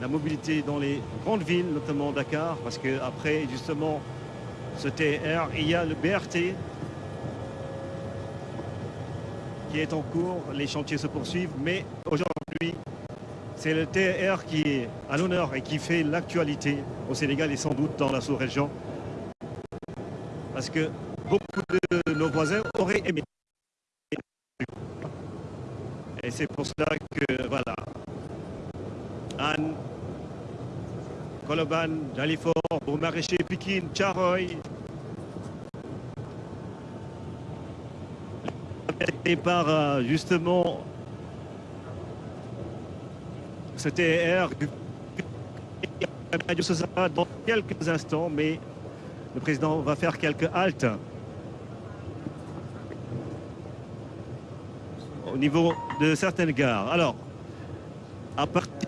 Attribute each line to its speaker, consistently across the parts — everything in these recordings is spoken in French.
Speaker 1: la mobilité dans les grandes villes, notamment Dakar, parce qu'après, justement, ce TR, il y a le BRT qui est en cours, les chantiers se poursuivent, mais aujourd'hui, c'est le TR qui est à l'honneur et qui fait l'actualité au Sénégal et sans doute dans la sous-région. Parce que beaucoup de nos voisins auraient aimé. Et c'est pour cela que, voilà, Anne, Koloban, Jalifort, Maraîcher, Pikin, Charoy, et par euh, justement ce TR sera dans quelques instants, mais le président va faire quelques haltes au niveau de certaines gares. Alors, à partir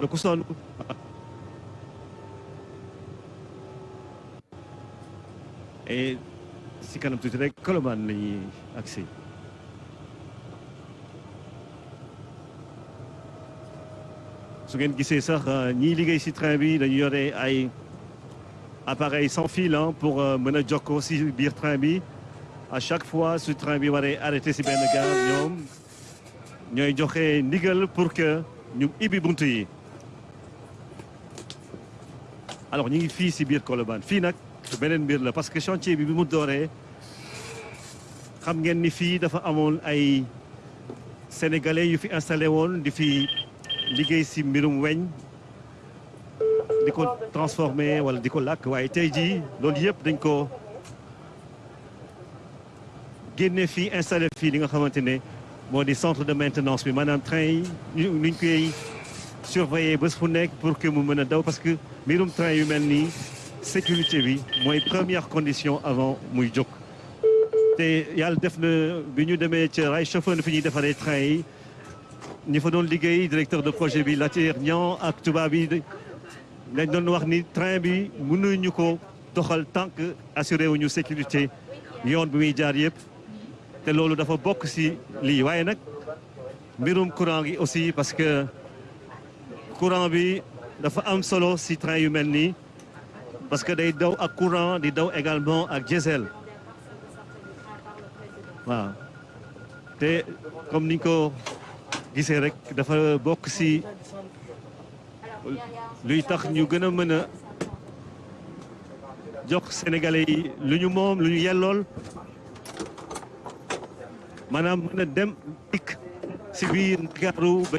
Speaker 1: le ku sonn et si kanam tuuti rek Colobane la ñuy agsi su ngeen gisee sax ñiy liggéey ay appareil sans fil pour mën a jokkoo bi à chaque fois su train bi waree arrêté si benn gare pour que yi alors ñu ngi fii si biir Colobane. Fii nag beneen mbir la parce que chantier bi bi mu dooree xam ngeen ni fii dafa amoon ay sénégalais yu fi installé woon di fi liggéey si mbirum weñ di ko transformé wala di ko làkk. Waaye tey jii loolu yëpp dañ ko génne fii installé fii li nga xamante ne moo di centre de maintenance bi. Maanaam train yi nuñ koy surveiller bés pour que mu parce que mbirum train yu sécurité bi première condition avant muy jóg. Te yàlla def na bi ay chauffeur train yi. Ñi fa directeur de projet bi Latir ak ni train bi ko doxal tant que assuré wuñu sécurité yoon bi muy jaar si waaye courant gi aussi parce que courant bi dafa am solo si train yu mel nii parce que day daw ak courant di daw également ak diesel. Waaw. Te comme niñ ko gisee rek dafa bokk si luy tax ñu gën jox sénégalais yi lu ñu moom lu ñu yellool. Dem dikk si biir Ndakaaru ba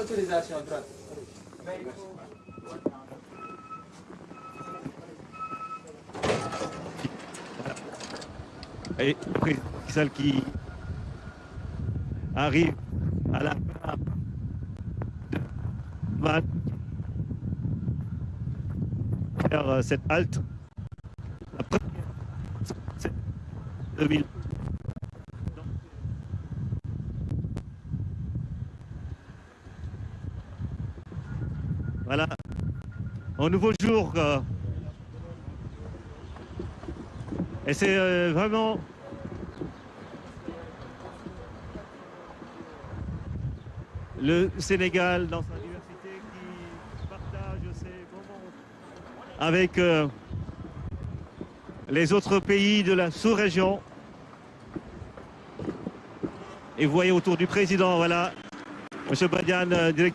Speaker 2: autorisation droite.
Speaker 1: et celle qui arrive à la va faire cette halte. C'est 2000 voilà. Un nouveau jour euh, et c'est euh, vraiment le Sénégal dans sa diversité qui partage ses moments avec euh, les autres pays de la sous-région. Et vous voyez autour du président, voilà, Monsieur Badiane, directeur